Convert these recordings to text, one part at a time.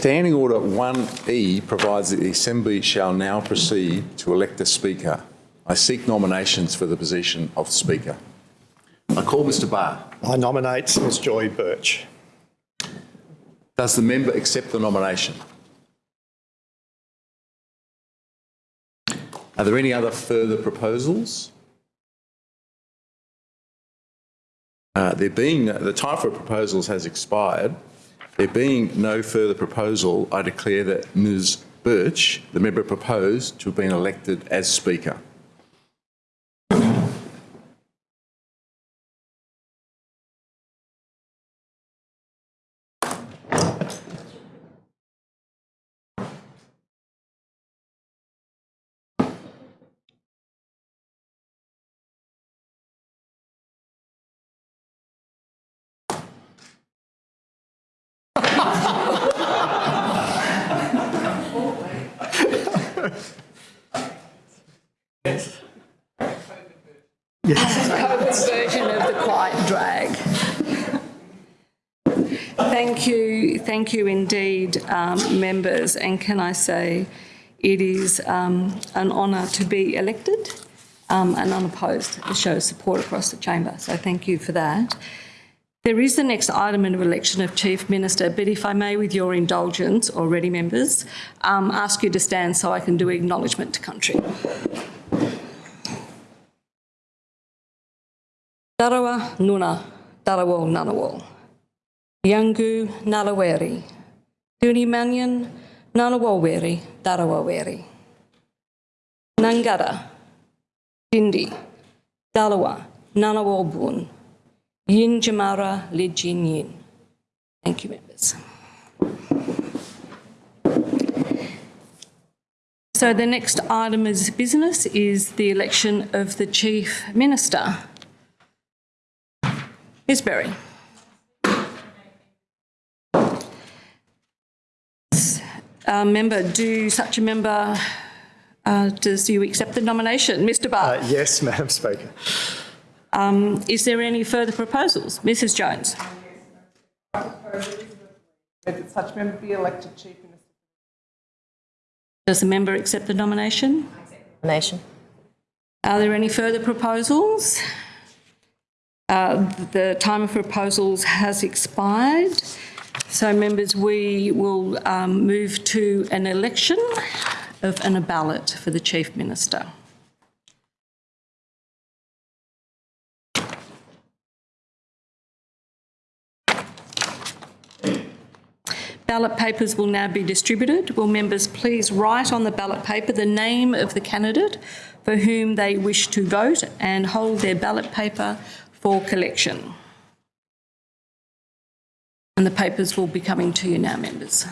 Standing Order 1E provides that the Assembly shall now proceed to elect a Speaker. I seek nominations for the position of Speaker. I call Mr Barr. I nominate Ms Joy Burch. Does the member accept the nomination? Are there any other further proposals? Uh, there being, the time for proposals has expired. There being no further proposal, I declare that Ms Burch, the member proposed, to have been elected as Speaker. Thank you, thank you indeed, um, members. And can I say, it is um, an honour to be elected um, and unopposed. It shows support across the chamber. So thank you for that. There is the next item of election of Chief Minister, but if I may, with your indulgence, already members, um, ask you to stand so I can do acknowledgement to country. Darawa Nuna, Darawal Nanawal. Yangu Nalaweri. Tuni Manyan, Nanawalweri, Darawaweri. Nangara, Dindi, Dalawa, Nanawalbun. Yin Jamara Lijin Yin. Thank you, members. So the next item of business is the election of the Chief Minister. Ms Berry. Uh, member, do such a member, uh, does you accept the nomination? Mr Barr, Uh, yes, Madam Speaker. um, is there any further proposals? Mrs Jones. That such member be elected Chief Minister. Does the member accept the nomination? Nomination. Are there any further proposals? Uh, The time of proposals has expired. So members, we will um, move to an election of and a ballot for the Chief Minister. Ballot papers will now be distributed. Will members please write on the ballot paper the name of the candidate for whom they wish to vote and hold their ballot paper for collection. And the papers will be coming to you now, members.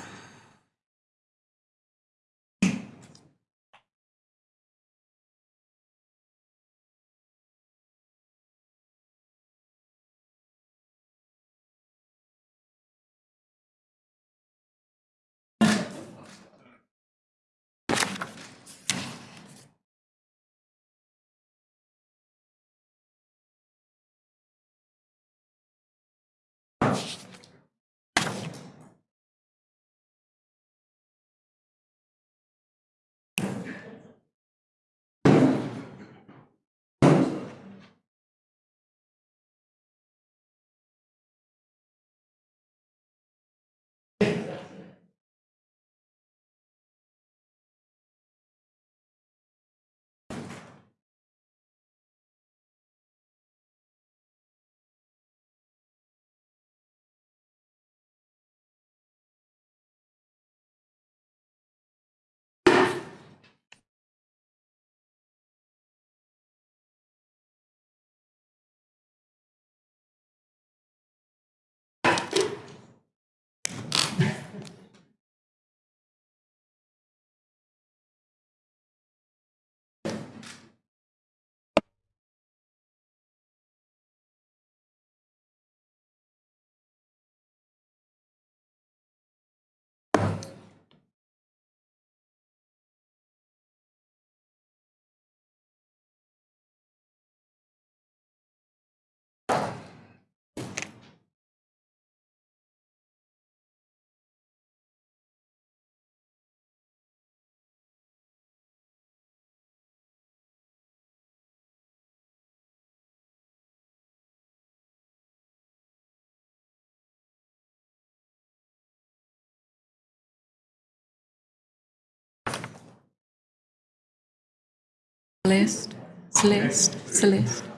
Celeste, Celeste, Celeste.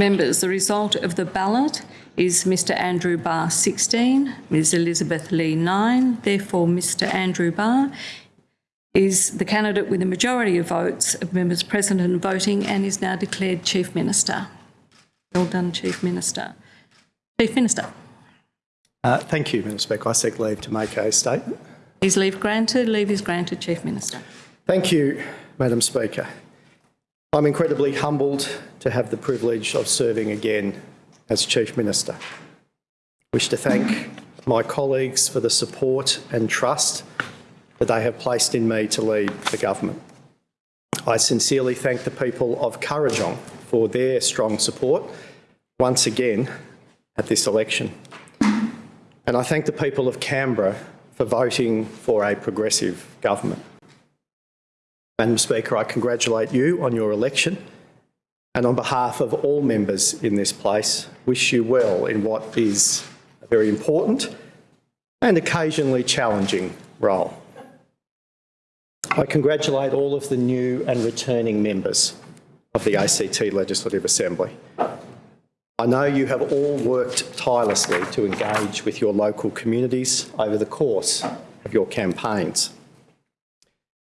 Members, the result of the ballot is Mr Andrew Barr 16, Ms Elizabeth Lee 9. Therefore, Mr Andrew Barr is the candidate with the majority of votes of members present and voting and is now declared Chief Minister. Well done, Chief Minister. Chief Minister, Uh, Thank you, Madam Speaker. I seek leave to make a statement. is leave granted? Leave is granted, Chief Minister. Thank you, Madam Speaker. I'm incredibly humbled to have the privilege of serving again as Chief Minister. Wish to thank my colleagues for the support and trust that they have placed in me to lead the government. I sincerely thank the people of Kurrajong for their strong support once again at this election. And I thank the people of Canberra for voting for a progressive government. Madam Speaker, I congratulate you on your election and on behalf of all members in this place, wish you well in what is a very important and occasionally challenging role. I congratulate all of the new and returning members of the ACT Legislative Assembly. I know you have all worked tirelessly to engage with your local communities over the course of your campaigns.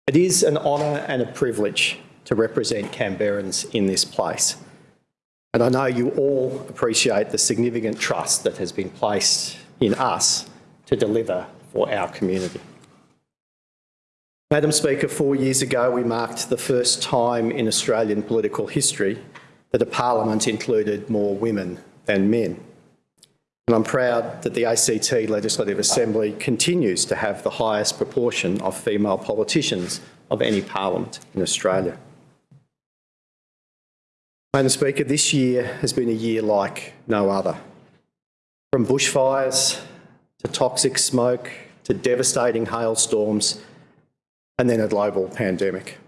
It is an honour and a privilege to represent Canberrans in this place. And I know you all appreciate the significant trust that has been placed in us to deliver for our community. Madam Speaker, four years ago we marked the first time in Australian political history that a parliament included more women than men. And I'm proud that the ACT Legislative Assembly continues to have the highest proportion of female politicians of any parliament in Australia. Madam Speaker, this year has been a year like no other. From bushfires to toxic smoke to devastating hailstorms and then a global pandemic.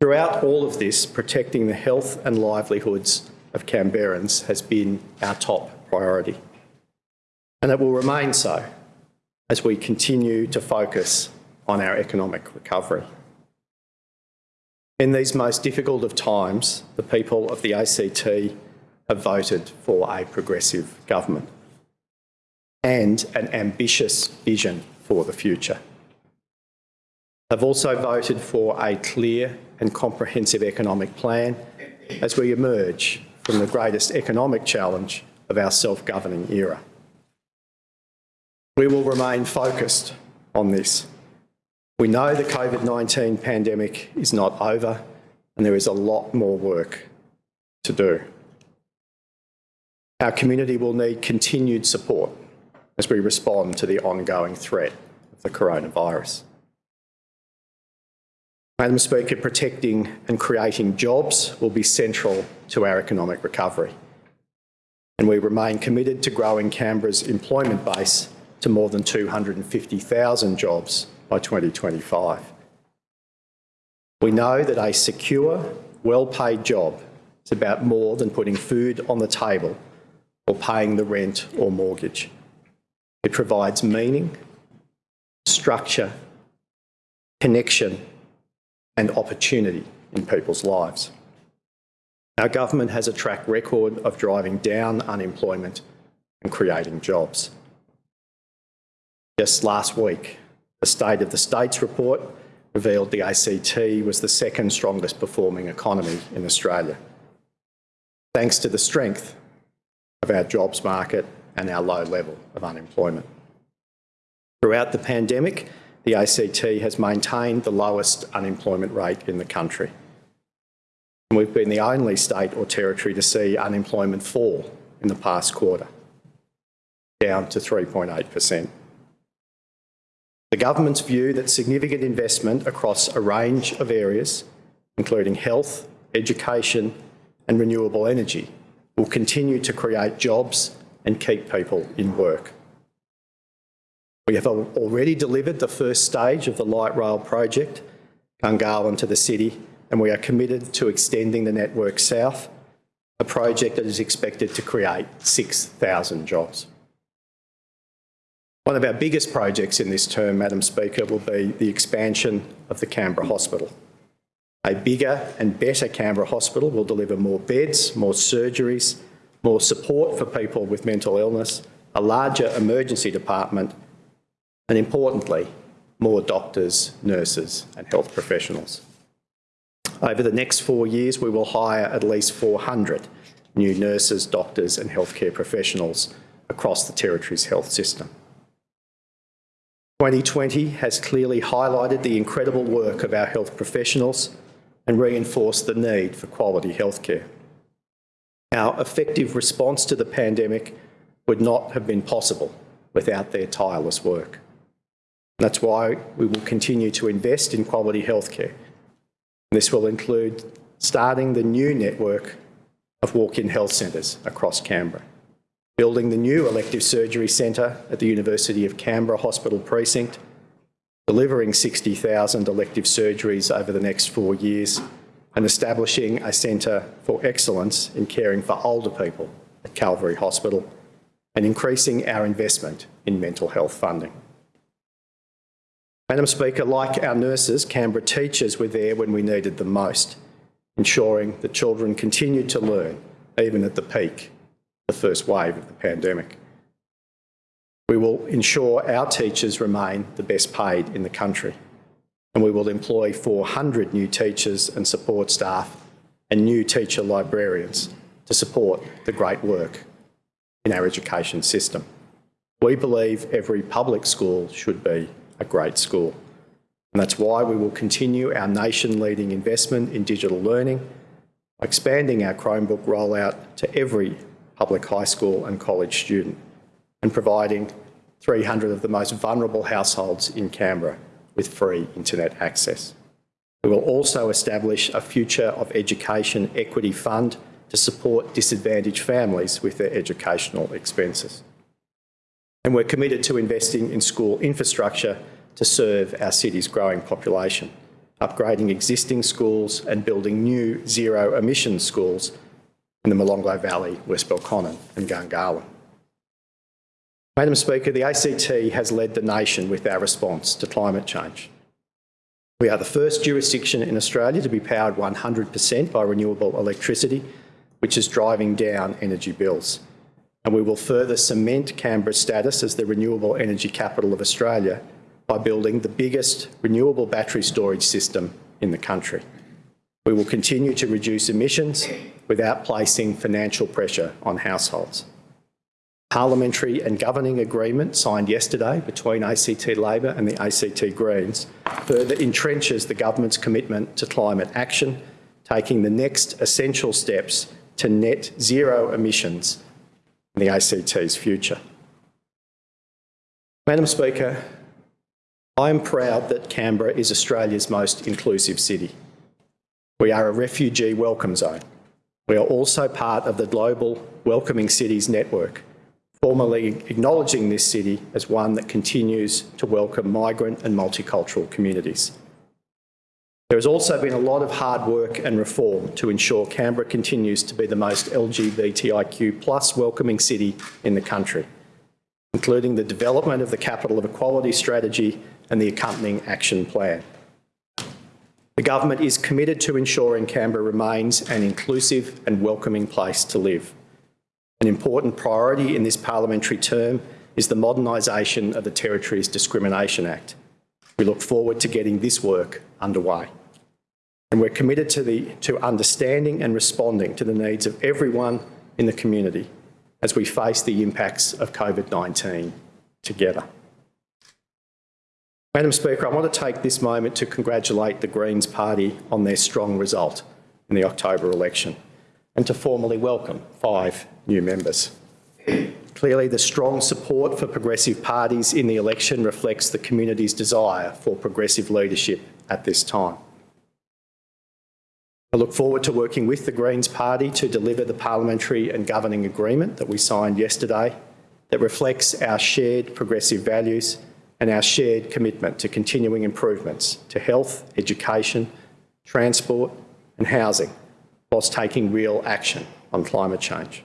Throughout all of this, protecting the health and livelihoods of Canberrans has been our top priority. And it will remain so as we continue to focus on our economic recovery. In these most difficult of times, the people of the ACT have voted for a progressive government and an ambitious vision for the future. They've also voted for a clear and comprehensive economic plan as we emerge from the greatest economic challenge of our self-governing era. We will remain focused on this. We know the COVID-19 pandemic is not over and there is a lot more work to do. Our community will need continued support as we respond to the ongoing threat of the coronavirus. Madam Speaker, protecting and creating jobs will be central to our economic recovery. And we remain committed to growing Canberra's employment base to more than 250,000 jobs by 2025. We know that a secure, well-paid job is about more than putting food on the table or paying the rent or mortgage. It provides meaning, structure, connection and opportunity in people's lives. Our government has a track record of driving down unemployment and creating jobs. Just last week, the State of the States report revealed the ACT was the second strongest performing economy in Australia, thanks to the strength of our jobs market and our low level of unemployment. Throughout the pandemic, the ACT has maintained the lowest unemployment rate in the country. And we've been the only state or territory to see unemployment fall in the past quarter, down to 3.8%. The government's view that significant investment across a range of areas, including health, education and renewable energy, will continue to create jobs and keep people in work. We have already delivered the first stage of the light rail project, Gungahlin to the city, and we are committed to extending the network south, a project that is expected to create 6,000 jobs. One of our biggest projects in this term, Madam Speaker, will be the expansion of the Canberra Hospital. A bigger and better Canberra Hospital will deliver more beds, more surgeries, more support for people with mental illness, a larger emergency department and importantly, more doctors, nurses and health professionals. Over the next four years, we will hire at least 400 new nurses, doctors and healthcare professionals across the Territory's health system. 2020 has clearly highlighted the incredible work of our health professionals and reinforced the need for quality healthcare. Our effective response to the pandemic would not have been possible without their tireless work. That's why we will continue to invest in quality healthcare. This will include starting the new network of walk-in health centres across Canberra, building the new elective surgery centre at the University of Canberra Hospital Precinct, delivering 60,000 elective surgeries over the next four years, and establishing a centre for excellence in caring for older people at Calvary Hospital, and increasing our investment in mental health funding. Madam Speaker, like our nurses, Canberra teachers were there when we needed them most, ensuring that children continued to learn, even at the peak, the first wave of the pandemic. We will ensure our teachers remain the best paid in the country, and we will employ 400 new teachers and support staff and new teacher librarians to support the great work in our education system. We believe every public school should be a great school. And that's why we will continue our nation-leading investment in digital learning, expanding our Chromebook rollout to every public high school and college student, and providing 300 of the most vulnerable households in Canberra with free internet access. We will also establish a Future of Education Equity Fund to support disadvantaged families with their educational expenses. And we're committed to investing in school infrastructure to serve our city's growing population, upgrading existing schools and building new zero emission schools in the Molonglo Valley, West Belconnen and Gungahlin. Madam Speaker, the ACT has led the nation with our response to climate change. We are the first jurisdiction in Australia to be powered 100% by renewable electricity, which is driving down energy bills. And we will further cement Canberra's status as the renewable energy capital of Australia by building the biggest renewable battery storage system in the country. We will continue to reduce emissions without placing financial pressure on households. parliamentary and governing agreement signed yesterday between ACT Labor and the ACT Greens further entrenches the government's commitment to climate action, taking the next essential steps to net zero emissions the ACT's future. Madam Speaker, I am proud that Canberra is Australia's most inclusive city. We are a refugee welcome zone. We are also part of the global Welcoming Cities Network, formally acknowledging this city as one that continues to welcome migrant and multicultural communities. There has also been a lot of hard work and reform to ensure Canberra continues to be the most LGBTIQ plus welcoming city in the country, including the development of the Capital of Equality strategy and the accompanying action plan. The government is committed to ensuring Canberra remains an inclusive and welcoming place to live. An important priority in this parliamentary term is the modernisation of the Territories Discrimination Act. We look forward to getting this work underway. And we're committed to, the, to understanding and responding to the needs of everyone in the community as we face the impacts of COVID-19 together. Madam Speaker, I want to take this moment to congratulate the Greens Party on their strong result in the October election and to formally welcome five new members. Clearly, the strong support for progressive parties in the election reflects the community's desire for progressive leadership at this time. I look forward to working with the Greens Party to deliver the parliamentary and governing agreement that we signed yesterday that reflects our shared progressive values and our shared commitment to continuing improvements to health, education, transport and housing whilst taking real action on climate change.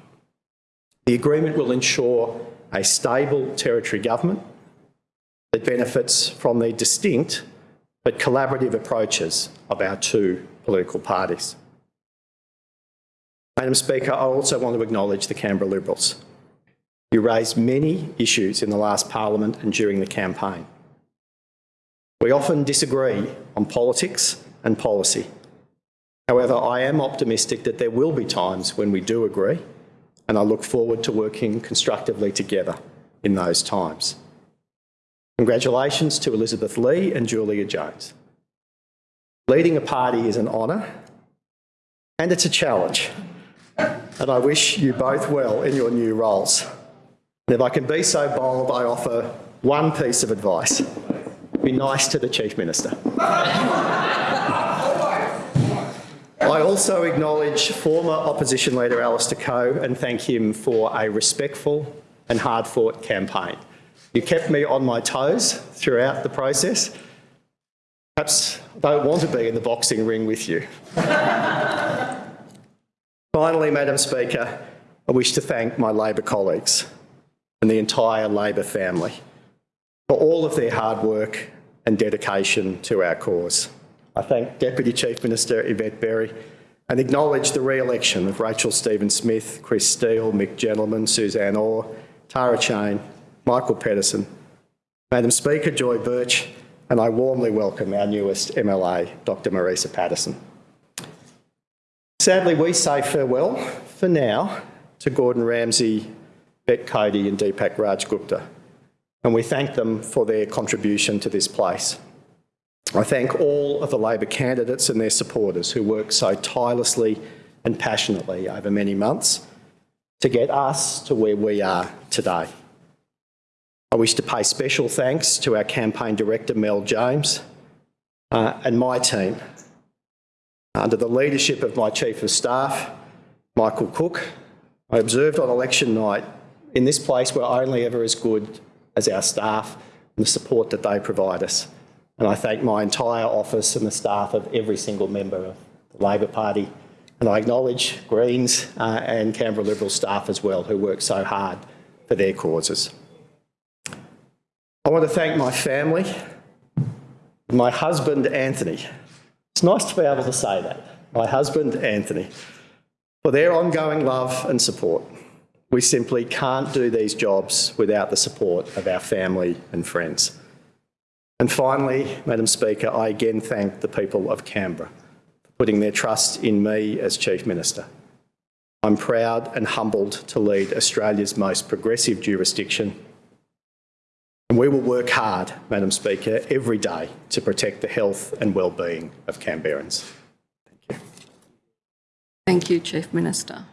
The agreement will ensure a stable territory government that benefits from the distinct but collaborative approaches of our two political parties. Madam Speaker, I also want to acknowledge the Canberra Liberals. You raised many issues in the last parliament and during the campaign. We often disagree on politics and policy. However, I am optimistic that there will be times when we do agree, and I look forward to working constructively together in those times. Congratulations to Elizabeth Lee and Giulia Jones. Leading a party is an honour and it's a challenge, and I wish you both well in your new roles. And if I can be so bold, I offer one piece of advice. Be nice to the Chief Minister. I also acknowledge former opposition leader Alistair Coe and thank him for a respectful and hard-fought campaign. You kept me on my toes throughout the process. Perhaps don't want to be in the boxing ring with you. Finally, Madam Speaker, I wish to thank my Labor colleagues and the entire Labor family for all of their hard work and dedication to our cause. I thank Deputy Chief Minister Yvette Berry and acknowledge the re-election of Rachel Stephen-Smith, Chris Steel, Mick Gentleman, Suzanne Orr, Tara Cheyne, Michael Pettersson, Madam Speaker Joy Burch, and I warmly welcome our newest MLA, Dr Marisa Paterson. Sadly, we say farewell, for now, to Gordon Ramsay, Bec Cody and Deepak Raj Gupta, and we thank them for their contribution to this place. I thank all of the Labor candidates and their supporters who worked so tirelessly and passionately over many months to get us to where we are today. I wish to pay special thanks to our campaign director, Mel James, uh, and my team. Under the leadership of my Chief of Staff, Michael Cook, I observed on election night in this place we're only ever as good as our staff and the support that they provide us. And I thank my entire office and the staff of every single member of the Labor Party. And I acknowledge Greens uh, and Canberra Liberal staff as well who work so hard for their causes. I want to thank my family, my husband Anthony. It's nice to be able to say that. My husband Anthony, for their ongoing love and support. We simply can't do these jobs without the support of our family and friends. And finally, Madam Speaker, I again thank the people of Canberra for putting their trust in me as Chief Minister. I'm proud and humbled to lead Australia's most progressive jurisdiction. And we will work hard, Madam Speaker, every day to protect the health and well-being of Canberrans. Thank you, Thank you, Chief Minister.